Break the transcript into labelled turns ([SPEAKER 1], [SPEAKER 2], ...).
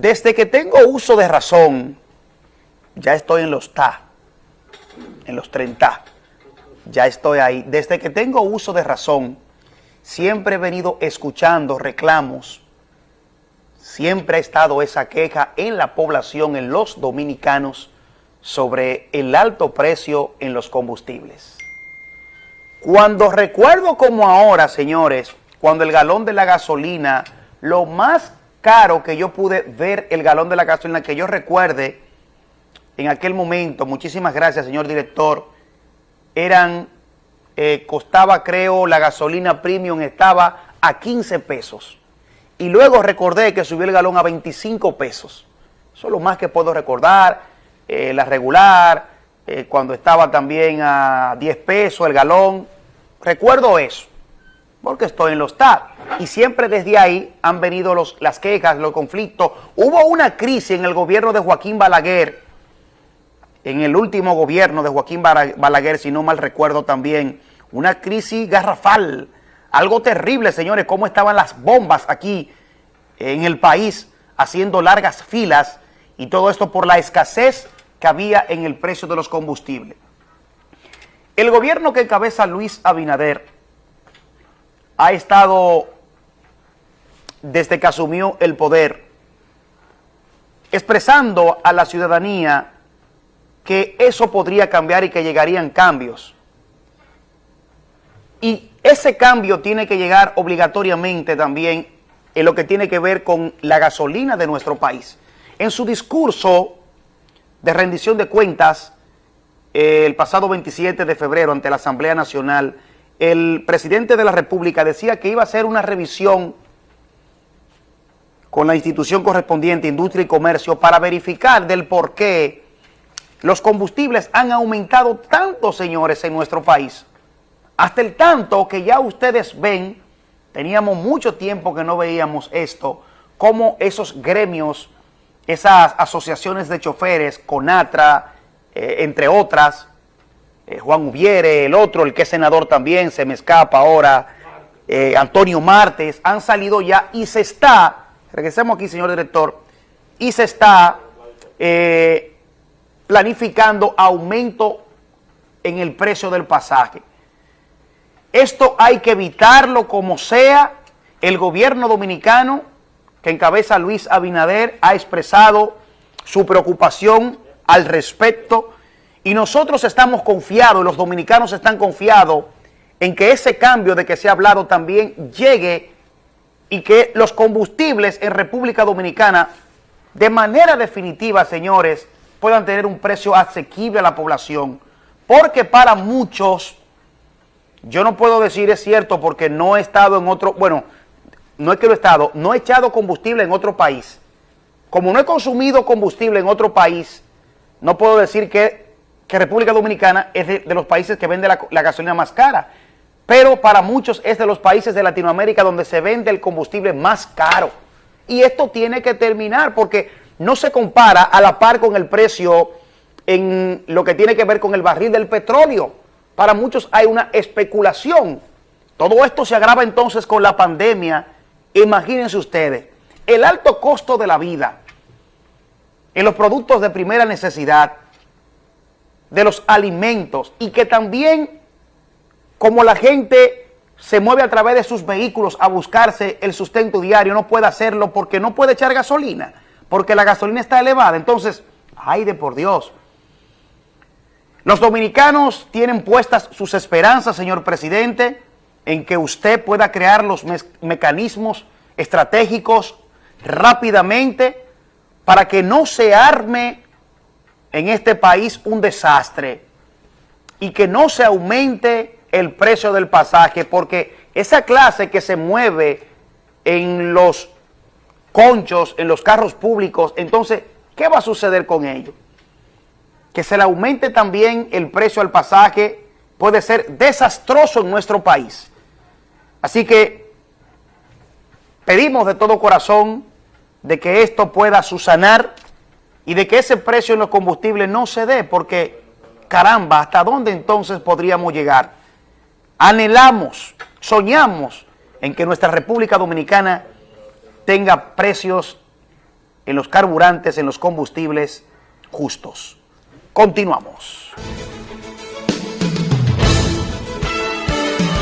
[SPEAKER 1] Desde que tengo uso de razón, ya estoy en los TA, en los 30, ya estoy ahí. Desde que tengo uso de razón, siempre he venido escuchando reclamos, siempre ha estado esa queja en la población, en los dominicanos, sobre el alto precio en los combustibles. Cuando recuerdo como ahora, señores, cuando el galón de la gasolina, lo más caro que yo pude ver el galón de la gasolina, que yo recuerde en aquel momento, muchísimas gracias señor director, eran, eh, costaba creo, la gasolina premium estaba a 15 pesos. Y luego recordé que subió el galón a 25 pesos. Eso es lo más que puedo recordar, eh, la regular, eh, cuando estaba también a 10 pesos el galón. Recuerdo eso, porque estoy en los TAP. Y siempre desde ahí han venido los, las quejas, los conflictos. Hubo una crisis en el gobierno de Joaquín Balaguer, en el último gobierno de Joaquín Balaguer, si no mal recuerdo también, una crisis garrafal, algo terrible, señores, cómo estaban las bombas aquí en el país, haciendo largas filas, y todo esto por la escasez que había en el precio de los combustibles. El gobierno que encabeza Luis Abinader ha estado, desde que asumió el poder, expresando a la ciudadanía que eso podría cambiar y que llegarían cambios. Y ese cambio tiene que llegar obligatoriamente también en lo que tiene que ver con la gasolina de nuestro país. En su discurso de rendición de cuentas eh, el pasado 27 de febrero ante la Asamblea Nacional, el presidente de la República decía que iba a hacer una revisión con la institución correspondiente, Industria y Comercio, para verificar del por qué los combustibles han aumentado tanto, señores, en nuestro país. Hasta el tanto que ya ustedes ven, teníamos mucho tiempo que no veíamos esto, como esos gremios esas asociaciones de choferes, CONATRA, eh, entre otras, eh, Juan Ubiere, el otro, el que es senador también, se me escapa ahora, eh, Antonio Martes, han salido ya y se está, regresemos aquí señor director, y se está planificando aumento en el precio del pasaje. Esto hay que evitarlo como sea, el gobierno dominicano que encabeza Luis Abinader ha expresado su preocupación al respecto y nosotros estamos confiados, los dominicanos están confiados en que ese cambio de que se ha hablado también llegue y que los combustibles en República Dominicana de manera definitiva, señores, puedan tener un precio asequible a la población. Porque para muchos, yo no puedo decir es cierto porque no he estado en otro, bueno, no es que lo he estado, no he echado combustible en otro país. Como no he consumido combustible en otro país, no puedo decir que, República Dominicana es de, los países que vende la gasolina más cara. Pero para muchos es de los países de Latinoamérica donde se vende el combustible más caro. Y esto tiene que terminar porque no se compara a la par con el precio en lo que tiene que ver con el barril del petróleo. Para muchos hay una especulación. Todo esto se agrava entonces con la pandemia Imagínense ustedes, el alto costo de la vida en los productos de primera necesidad, de los alimentos y que también como la gente se mueve a través de sus vehículos a buscarse el sustento diario, no puede hacerlo porque no puede echar gasolina, porque la gasolina está elevada. Entonces, ay de por Dios. Los dominicanos tienen puestas sus esperanzas, señor presidente, en que usted pueda crear los mecanismos estratégicos rápidamente para que no se arme en este país un desastre y que no se aumente el precio del pasaje, porque esa clase que se mueve en los conchos, en los carros públicos, entonces, ¿qué va a suceder con ellos? Que se le aumente también el precio del pasaje puede ser desastroso en nuestro país. Así que pedimos de todo corazón de que esto pueda susanar y de que ese precio en los combustibles no se dé, porque caramba, ¿hasta dónde entonces podríamos llegar? Anhelamos, soñamos en que nuestra República Dominicana tenga precios en los carburantes, en los combustibles justos. Continuamos.